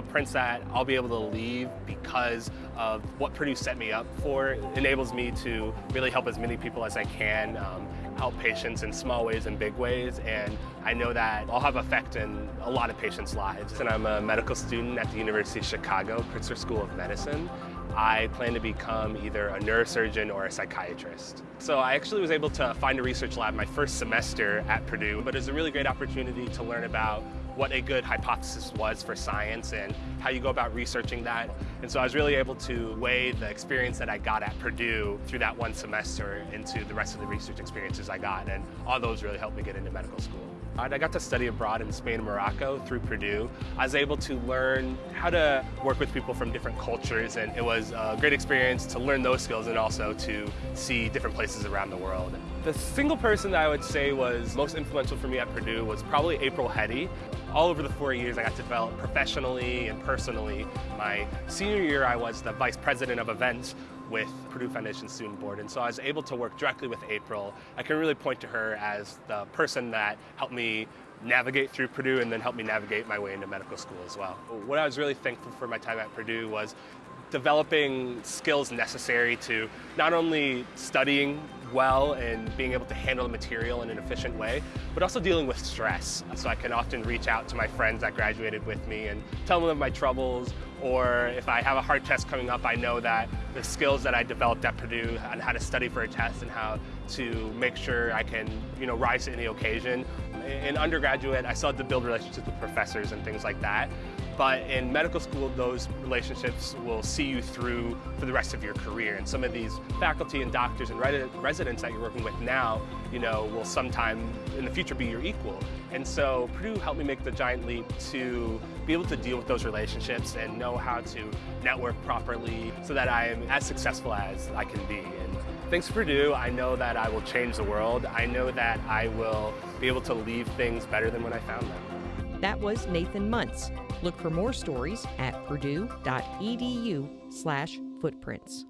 footprints that I'll be able to leave because of what Purdue set me up for enables me to really help as many people as I can, um, help patients in small ways and big ways, and I know that I'll have effect in a lot of patients' lives. And I'm a medical student at the University of Chicago, Pritzker School of Medicine. I plan to become either a neurosurgeon or a psychiatrist. So I actually was able to find a research lab my first semester at Purdue, but it was a really great opportunity to learn about what a good hypothesis was for science and how you go about researching that. And so I was really able to weigh the experience that I got at Purdue through that one semester into the rest of the research experiences I got. And all those really helped me get into medical school. I got to study abroad in Spain and Morocco through Purdue. I was able to learn how to work with people from different cultures and it was a great experience to learn those skills and also to see different places around the world. The single person that I would say was most influential for me at Purdue was probably April Hetty. All over the four years I got to develop professionally and personally. My senior year I was the vice president of events with Purdue Foundation Student Board. And so I was able to work directly with April. I can really point to her as the person that helped me navigate through Purdue and then helped me navigate my way into medical school as well. What I was really thankful for my time at Purdue was developing skills necessary to not only studying well and being able to handle the material in an efficient way, but also dealing with stress. So I can often reach out to my friends that graduated with me and tell them of my troubles, or if I have a hard test coming up, I know that the skills that I developed at Purdue and how to study for a test and how to make sure I can, you know, rise to any occasion. In undergraduate, I still had to build relationships with professors and things like that. But in medical school, those relationships will see you through for the rest of your career. And some of these faculty and doctors and residents that you're working with now, you know, will sometime in the future be your equal. And so Purdue helped me make the giant leap to be able to deal with those relationships and know how to network properly so that I am as successful as I can be. And thanks to Purdue, I know that I will change the world. I know that I will be able to leave things better than when I found them. That was Nathan Muntz. Look for more stories at purdue.edu slash footprints.